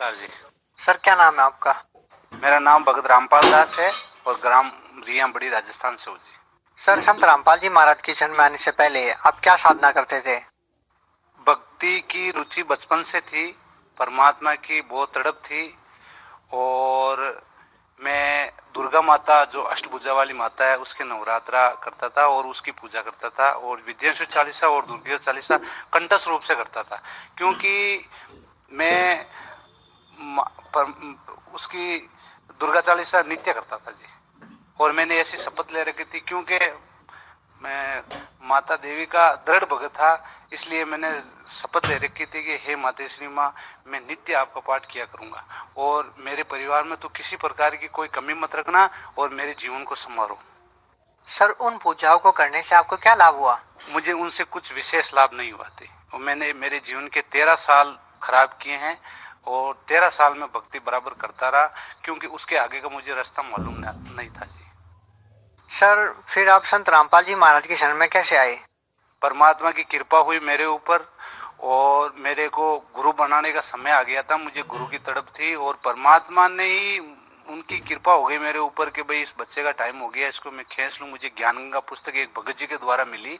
नमस्कार जी। सर क्या नाम है आपका? मेरा नाम भगत रामपाल दास है और ग्राम रिया बड़ी राजस्थान से हूँ जी। सर संत रामपाल जी महाराज की जन्म आने से पहले आप क्या साधना करते थे? भक्ति की रुचि बचपन से थी परमात्मा की बहुत तड़प थी और मैं दुर्गा माता जो अष्टभुजा वाली माता है उसके नवरात्रा करता था और उसकी पूजा करता था और विद्यांशु चालीसा और दुर्गा चालीसा कंटस रूप से करता था। क्योंकि मैं पर उसकी दुर्गा चालीसा नित्य करता था जी। और मैंने ऐसी शपथ ले रखी थी क्योंकि मैं माता देवी का दृढ़ भगत था इसलिए मैंने शपथ ले रखी थी कि हे माता श्री माँ मैं नित्य आपका पाठ किया करूँगा। और मेरे परिवार में तो किसी प्रकार की कोई कमी मत रखना और मेरे जीवन को संभालो सर उन पूजाओं को करने से आपको क्या लाभ हुआ? मुझे उनसे कुछ विशेष लाभ नहीं हुआ थे। और मैंने मेरे जीवन के तेरह साल खराब किए हैं। और तेरह साल में भक्ति बराबर करता रहा क्योंकि उसके आगे का मुझे रास्ता मालूम नहीं था जी। सर फिर आप संत रामपाल जी महाराज के शरण में कैसे आए? परमात्मा की कृपा हुई मेरे ऊपर और मेरे को गुरु बनाने का समय आ गया था मुझे गुरु की तड़प थी और परमात्मा ने ही उनकी कृपा हो गई मेरे ऊपर कि भाई इस बच्चे का टाइम हो गया, इसको मैं खींच लूँ, मुझे ज्ञान गंगा पुस्तक एक भगत जी के द्वारा मिली।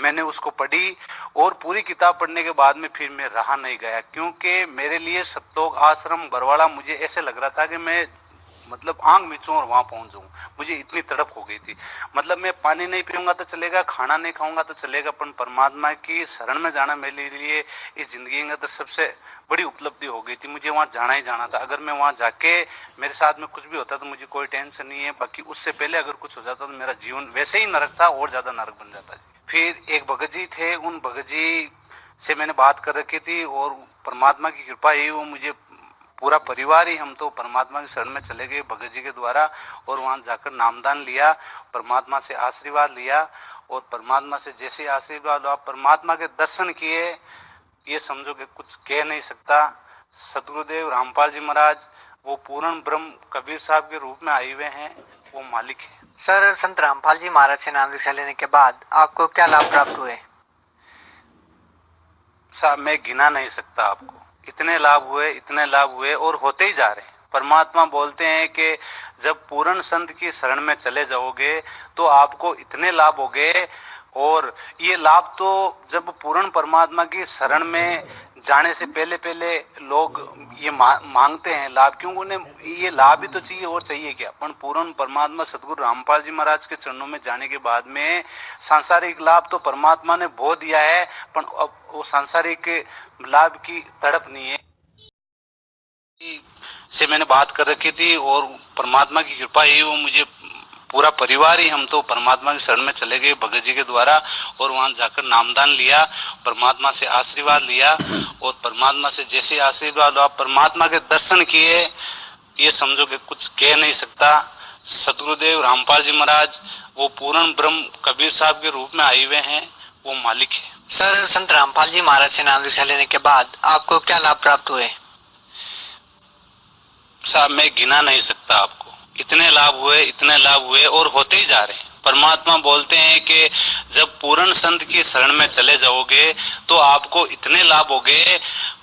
मैंने उसको पढ़ी और पूरी किताब पढ़ने के बाद में फिर मैं रहा नहीं गया, क्योंकि मेरे लिए सत्योग आश्रम बरवाड़ा मुझे ऐसे लग रहा था कि मैं मतलब आंग मिचू और वहाँ पहुँच जाऊँ। मुझे इतनी तड़प हो गई थी। मतलब मैं पानी नहीं पीऊँगा तो चलेगा, खाना नहीं खाऊँगा तो चलेगा, पर परमात्मा की शरण में जाना मेरे लिए इस ज़िंदगी में तो सबसे बड़ी उपलब्धि हो गई थी। मुझे वहाँ जाना ही जाना था। अगर मैं वहाँ जाके मेरे साथ में कुछ भी होता तो मुझे कोई टेंशन नहीं है। बाकी उससे पहले अगर कुछ हो जाता तो मेरा जीवन वैसे ही नरक था और ज़्यादा नरक बन जाता फिर एक भगत जी थे, उन भगत जी से मैंने बात कर रखी थी और परमात्मा की कृपा ही वो मुझे पूरा परिवार ही हम तो परमात्मा के शरण में चले गए भगत जी के द्वारा और वहाँ जाकर नामदान लिया परमात्मा से आशीर्वाद लिया और परमात्मा से जैसे आशीर्वाद हुआ परमात्मा के दर्शन किए ये समझो कि कुछ कह नहीं सकता। सतगुरुदेव रामपाल जी महाराज वो पूर्ण ब्रह्म कबीर साहब के रूप में आए हुए हैं वो मालिक है। सर संत रामपाल जी महाराज से नाम दीक्षा लेने के बाद आपको क्या लाभ प्राप्त हुए? साहब मैं गिना नहीं सकता आपको। इतने लाभ हुए, इतने लाभ हुए और होते ही जा रहे हैं। परमात्मा बोलते हैं कि जब पूर्ण संत की शरण में चले जाओगे तो आपको इतने लाभ हो गए और ये लाभ तो जब पूर्ण परमात्मा की शरण में जाने से पहले पहले लोग ये मांगते हैं लाभ क्यों उन्हें ये लाभ ही तो चाहिए और चाहिए क्या? पर पूर्ण परमात्मा सदगुरु रामपाल जी महाराज के चरणों में जाने के बाद में सांसारिक लाभ तो परमात्मा ने बो दिया है पर अब वो सांसारिक लाभ की तड़प नहीं है। से मैंने बात कर रखी थी और परमात्मा की कृपा ही, वो मुझे पूरा परिवार ही हम तो परमात्मा की शरण में चले गए भगत जी के द्वारा और वहाँ जाकर नामदान लिया परमात्मा से आशीर्वाद लिया और परमात्मा से जैसे आशीर्वाद हुआ परमात्मा के दर्शन किए ये समझो कि कुछ कह नहीं सकता। सतगुरुदेव रामपाल जी महाराज वो पूर्ण ब्रह्म कबीर साहब के रूप में आए हुए हैं वो मालिक है। सर संत रामपाल जी महाराज से नाम दीक्षा लेने के बाद आपको क्या लाभ प्राप्त हुए? साहब मैं गिना नहीं सकता आपको। इतने लाभ हुए, इतने लाभ हुए और होते ही जा रहे हैं। परमात्मा बोलते हैं कि जब पूर्ण संत की शरण में चले जाओगे तो आपको इतने लाभ हो गए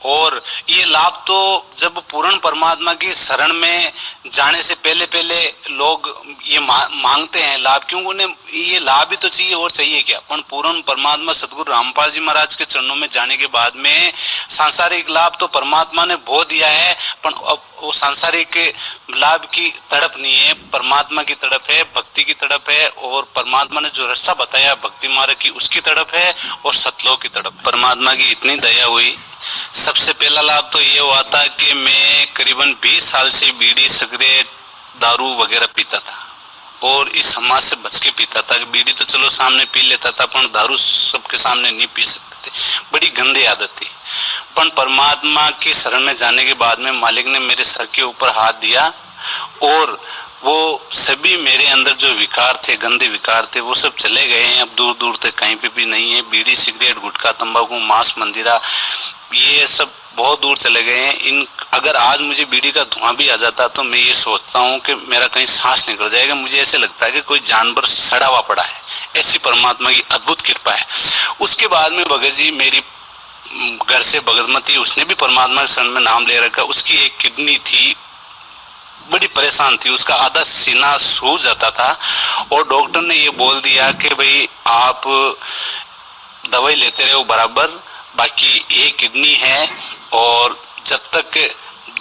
और ये लाभ तो जब पूर्ण परमात्मा की शरण में जाने से पहले पहले लोग ये मांगते हैं लाभ, क्यों उन्हें ये लाभ ही तो चाहिए और चाहिए क्या? पर पूर्ण परमात्मा सदगुरु रामपाल जी महाराज के चरणों में जाने के बाद में सांसारिक लाभ तो परमात्मा ने बो दिया है, पर अब वो सांसारिक लाभ की तड़प नहीं है, परमात्मा की तड़प है, भक्ति की तड़प है, और परमात्मा ने जो रास्ता बताया भक्ति मार्ग की उसकी तड़प है और सतलोक की तड़प परमात्मा की इतनी दया हुई। सबसे पहला लाभ तो ये हुआ था कि मैं करीबन 20 साल से बीड़ी सिगरेट दारू वगैरह पीता था। और इस समाज से बच के पीता था। बीड़ी तो चलो सामने पी लेता था, पर दारू सबके सामने नहीं पी सकते थे। बड़ी गंदी आदत थी। पर परमात्मा की शरण में जाने के बाद में मालिक ने मेरे सर के ऊपर हाथ दिया और वो सभी मेरे अंदर जो विकार थे, गंदे विकार थे, वो सब चले गए हैं। अब दूर दूर तक कहीं पे भी नहीं है। बीड़ी, सिगरेट, गुटखा, तंबाकू, मांस, मंदिरा, ये सब बहुत दूर चले गए हैं। इन, अगर आज मुझे बीड़ी का धुआँ भी आ जाता तो मैं ये सोचता हूँ कि मेरा कहीं सांस निकल जाएगा। मुझे ऐसे लगता है कि कोई जानवर सड़ा हुआ पड़ा है। ऐसी परमात्मा की अद्भुत कृपा है। उसके बाद में भगत जी मेरी घर से भगतमती, उसने भी परमात्मा के शरण में नाम ले रखा। उसकी एक किडनी थी बड़ी परेशान थी। उसका आधा सीना सूज जाता था और डॉक्टर ने ये बोल दिया कि भाई, आप दवाई लेते रहो बराबर, बाकी एक किडनी है और जब तक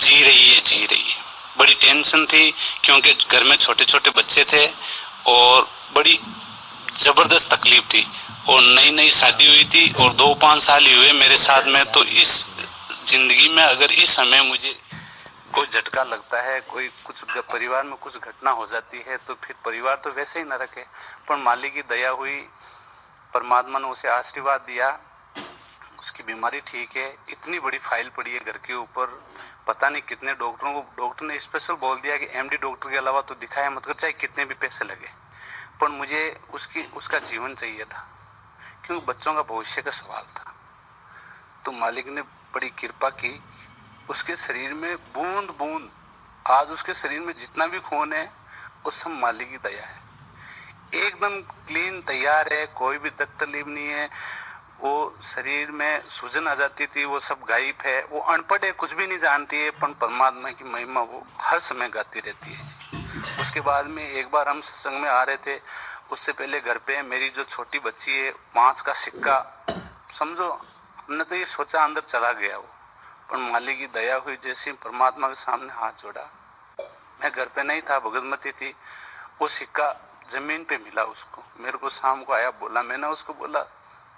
जी रही है, जी रही है। बड़ी टेंशन थी क्योंकि घर में छोटे छोटे बच्चे थे और बड़ी ज़बरदस्त तकलीफ़ थी। और नई नई शादी हुई थी और दो पाँच साल ही हुए मेरे साथ में तो इस ज़िंदगी में अगर इस समय मुझे कोई झटका लगता है, कोई कुछ परिवार में कुछ घटना हो जाती है तो फिर परिवार तो वैसे ही न रखे पर मालिक की दया हुई, परमात्मा ने उसे आशीर्वाद दिया, उसकी बीमारी ठीक है, इतनी बड़ी फ़ाइल पड़ी है घर के ऊपर, पता नहीं कितने डॉक्टरों को, डॉक्टर ने स्पेशल बोल दिया कि एमडी डॉक्टर के अलावा तो दिखाया मत कर, चाहे कितने भी पैसे लगे। पर मुझे उसकी, उसका जीवन चाहिए था, क्योंकि बच्चों का भविष्य का सवाल था। तो मालिक ने बड़ी कृपा की उसके शरीर में बूंद बूंद, आज उसके शरीर में जितना भी खून है, वो सब मालिक की दया है। एकदम क्लीन तैयार है, कोई भी तकलीफ़ नहीं है। वो शरीर में सूजन आ जाती थी, वो सब गायब है। वो अनपढ़ है, कुछ भी नहीं जानती है, पर परमात्मा की महिमा वो हर समय गाती रहती है। उसके बाद में एक बार हम सत्संग में आ रहे थे, उससे पहले घर पे मेरी जो छोटी बच्ची है पाँच का सिक्का, समझो, हमने तो ये सोचा अंदर चला गया वो। पर मालिक की दया हुई जैसे परमात्मा के सामने हाथ जोड़ा। मैं घर पे नहीं था, भगतमती थी। वो सिक्का ज़मीन पे मिला उसको। मेरे को शाम को आया, बोला, मैंने उसको बोला,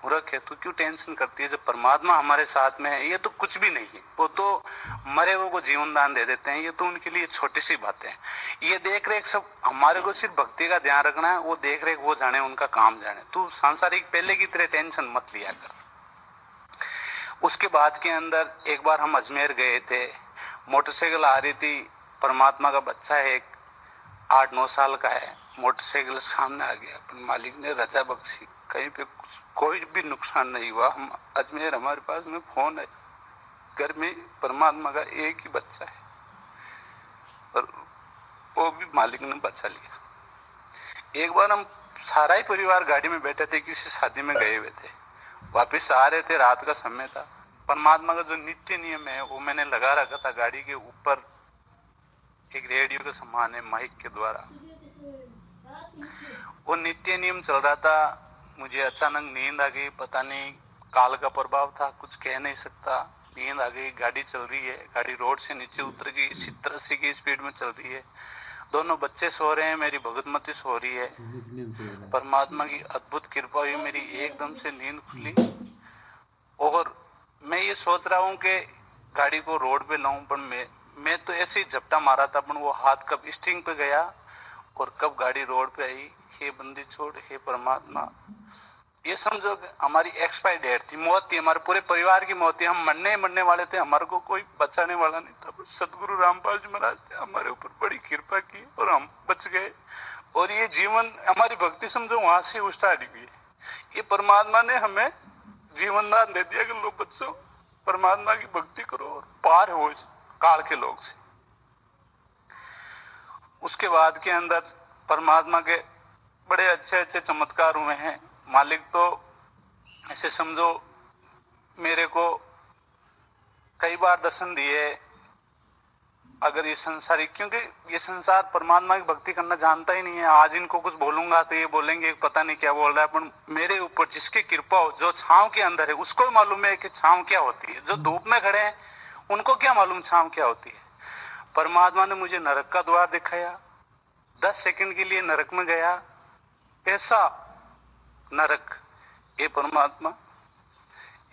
मूर्ख है, तू क्यों टेंशन करती है? जब परमात्मा हमारे साथ में है, ये तो कुछ भी नहीं है। वो तो मरे हुए को जीवन दान दे देते हैं, ये तो उनके लिए छोटी सी बातें हैं। ये देख रेख सब हमारे को सिर्फ़ भक्ति का ध्यान रखना है, वो देख रेख वो जाने, उनका काम जाने। तू सांसारिक पहले की तरह टेंशन मत लिया कर। उसके बाद के अंदर एक बार हम अजमेर गए थे। मोटरसाइकिल आ रही थी। परमात्मा का बच्चा है, एक आठ, नौ साल का है। मोटरसाइकिल सामने आ गया। मालिक ने रजा बख्शी। कहीं पे कोई भी नुकसान नहीं हुआ। हम अजमेर, हमारे पास में फ़ोन है। घर में परमात्मा का एक ही बच्चा है। और वो भी मालिक ने बचा लिया। एक बार हम सारा ही परिवार गाड़ी में बैठे थे, किसी शादी में गए हुए थे। वापिस आ रहे थे रात का समय था। परमात्मा का जो नित्य नियम है, वो मैंने लगा रखा था गाड़ी के ऊपर, एक रेडियो का समान है, माइक के द्वारा। वो नित्य नियम चल रहा था। मुझे अचानक नींद आ गई, पता नहीं काल का प्रभाव था, कुछ कह नहीं सकता। नींद आ गई, गाड़ी चल रही है, गाड़ी रोड से नीचे उतर गई सत्तर अस्सी की स्पीड में चल रही है। दोनों बच्चे सो रहे हैं, मेरी भगतमती सो रही है। परमात्मा की अद्भुत कृपा हुई, मेरी एकदम से नींद खुली। और मैं ये सोच रहा हूँ कि गाड़ी को रोड पे लाऊं, पर मैं मैं तो ऐसे ही झपटा मारा था, पर वो हाथ कब स्टिंग पे गया और कब गाड़ी रोड पे आई। हे बंदी छोड़, हे परमात्मा। ये समझो हमारी एक्सपायर डेट थी, मौत थी, हमारे पूरे परिवार की मौत थी। हम मरने मरने वाले थे, हमारे को कोई बचाने वाला नहीं था सदगुरु रामपाल जी महाराज ने हमारे ऊपर बड़ी कृपा की और हम बच गए। और ये जीवन, हमारी भक्ति समझो वहाँ से हुई है, ये परमात्मा ने हमें जीवन दान दे दिया कि लोग बच्चों, परमात्मा की भक्ति करो और पार हो काल के लोग से। उसके बाद के अंदर परमात्मा के बड़े अच्छे अच्छे चमत्कार हुए हैं। मालिक तो ऐसे समझो, मेरे को कई बार दर्शन दिए अगर ये संसारिक क्योंकि ये संसार परमात्मा की भक्ति करना जानता ही नहीं है। आज इनको कुछ बोलूँगा तो ये बोलेंगे, पता नहीं क्या बोल रहा है, पर मेरे ऊपर जिसकी कृपा हो, जो छाव के अंदर है, उसको मालूम है कि छाव क्या होती है। जो धूप में खड़े हैं, उनको क्या मालूम छाव क्या होती है? परमात्मा ने मुझे नरक का द्वार दिखाया, दस सेकंड के लिए नरक में गया। ऐसा नरक, ये परमात्मा,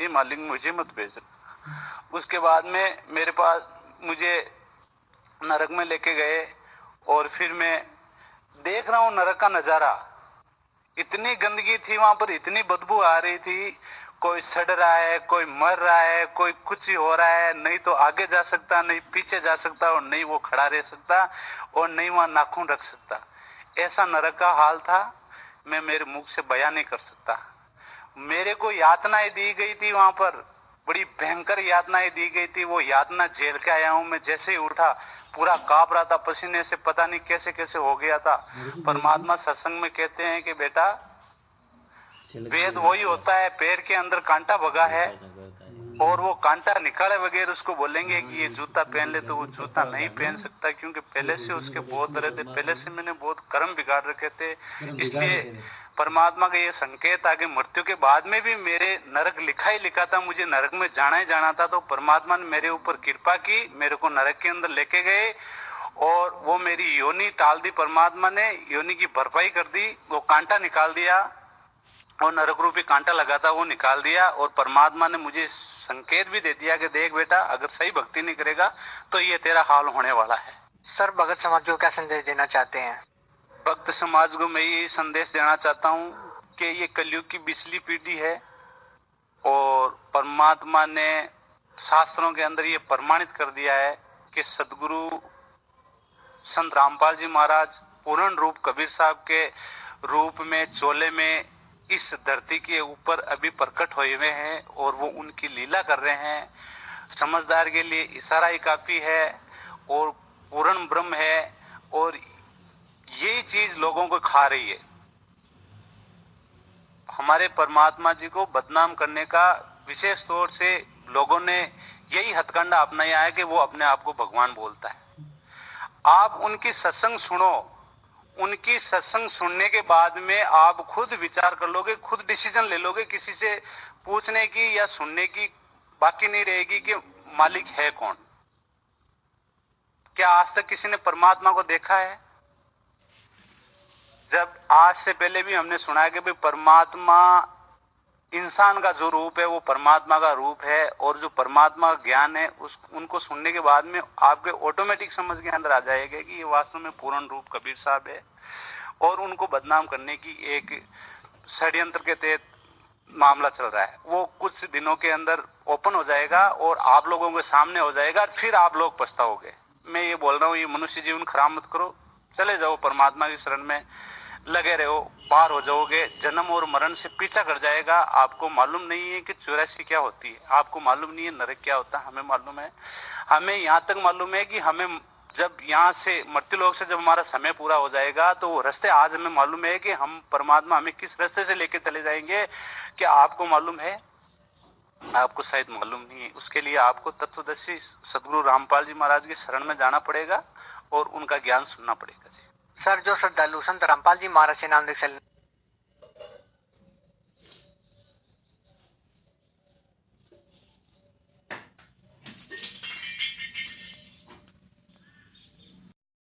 ये मालिक मुझे मत भेजना। उसके बाद में मेरे पास मुझे नरक में लेके गए और फिर मैं देख रहा हूँ नरक का नज़ारा। इतनी गंदगी थी वहाँ पर, इतनी बदबू आ रही थी। कोई सड़ रहा है, कोई मर रहा है, कोई कुछ ही हो रहा है। नहीं तो आगे जा सकता, नहीं पीछे जा सकता और नहीं वो खड़ा रह सकता और नहीं वहाँ नाखून रख सकता। ऐसा नरक का हाल था, मैं मेरे मुख से बयान नहीं कर सकता। मेरे को यातनाएँ दी गई थी वहाँ पर। बड़ी भयंकर यातनाएँ दी गई थी। वो यातना झेल के आया हूँ मैं। जैसे ही उठा पूरा काँप रहा था पसीने से पता नहीं कैसे कैसे हो गया था। परमात्मा सत्संग में कहते हैं कि बेटा वेद वही होता है पेड़ के अंदर कांटा भगा है। और वो कांटा निकाले बगैर उसको बोलेंगे कि ये जूता पहन ले तो वो जूता नहीं पहन सकता क्योंकि पहले से उसके बहुत दर्द थे पहले से मैंने बहुत कर्म बिगाड़ रखे थे। इसलिए परमात्मा का ये संकेत आगे मृत्यु के बाद में भी मेरे नरक लिखा ही लिखा था मुझे नरक में जाना ही जाना था तो परमात्मा ने मेरे ऊपर कृपा की मेरे को नरक के अंदर लेके गए और वो मेरी योनि टाल दी परमात्मा ने योनि की भरपाई कर दी वो कांटा निकाल दिया। और नरक रूपी कांटा लगा था वो निकाल दिया और परमात्मा ने मुझे संकेत भी दे दिया कि देख बेटा अगर सही भक्ति नहीं करेगा तो ये तेरा हाल होने वाला है। सर भगत समाज को क्या संदेश देना चाहते हैं? भक्त समाज को मैं ये संदेश देना चाहता हूँ कि ये कलयुग की बिजली पीढ़ी है और परमात्मा ने शास्त्रों के अंदर ये प्रमाणित कर दिया है कि सदगुरु संत रामपाल जी महाराज पूर्ण रूप कबीर साहब के रूप में चोले में इस धरती के ऊपर अभी प्रकट हुए हुए हैं और वो उनकी लीला कर रहे हैं। समझदार के लिए इशारा ही काफ़ी है और पूर्ण ब्रह्म है और यही चीज़ लोगों को खा रही है। हमारे परमात्मा जी को बदनाम करने का विशेष तौर से लोगों ने यही हथकंडा अपनाया है कि वो अपने आप को भगवान बोलता है। आप उनकी सत्संग सुनो उनकी सत्संग सुनने के बाद में आप खुद विचार कर लोगे, खुद डिसीज़न ले लोगे, किसी से पूछने की या सुनने की बाकी नहीं रहेगी कि मालिक है कौन। क्या आज तक किसी ने परमात्मा को देखा है? जब आज से पहले भी हमने सुना है कि भाई परमात्मा इंसान का जो रूप है, वो परमात्मा का रूप है और जो परमात्मा का ज्ञान है, उस, उनको सुनने के बाद में आपके ऑटोमेटिक समझ के अंदर आ जाएगा कि ये वास्तव में पूर्ण रूप कबीर साहब है और उनको बदनाम करने की एक षड्यंत्र के तहत मामला चल रहा है। वो कुछ दिनों के अंदर ओपन हो जाएगा और आप लोगों के सामने हो जाएगा, फिर आप लोग पछताओगे। मैं ये बोल रहा हूँ, ये मनुष्य जीवन खराब मत करो, चले जाओ परमात्मा की शरण में। लगे रहो, पार हो जाओगे, जन्म और मरण से पीछा कर जाएगा। आपको मालूम नहीं है कि चौरासी क्या होती है। आपको मालूम नहीं है नरक क्या होता है, हमें मालूम है। हमें यहाँ तक मालूम है कि हमें जब यहाँ से मृत्यु लोक से जब हमारा समय पूरा हो जाएगा तो वो रास्ते आज हमें मालूम है कि हम परमात्मा हमें किस रास्ते से लेके चले जाएँगे, क्या आपको मालूम है? आपको शायद मालूम नहीं है। उसके लिए आपको तत्वदर्शी सदगुरु रामपाल जी महाराज के शरण में जाना पड़ेगा और उनका ज्ञान सुनना पड़ेगा जी। सर जो श्रद्धालु संत रामपाल जी महाराज से नाम लिख